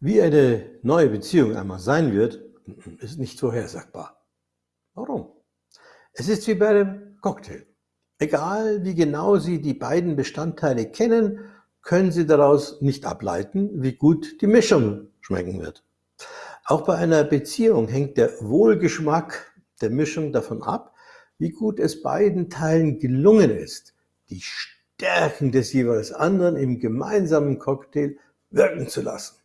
Wie eine neue Beziehung einmal sein wird, mm, ist nicht vorhersagbar. Warum? Es ist wie bei einem Cocktail. Egal wie genau Sie die beiden Bestandteile kennen, können Sie daraus nicht ableiten, wie gut die Mischung schmecken wird. Auch bei einer Beziehung hängt der Wohlgeschmack der Mischung davon ab, wie gut es beiden Teilen gelungen ist, die Stärken des jeweils anderen im gemeinsamen Cocktail wirken zu lassen.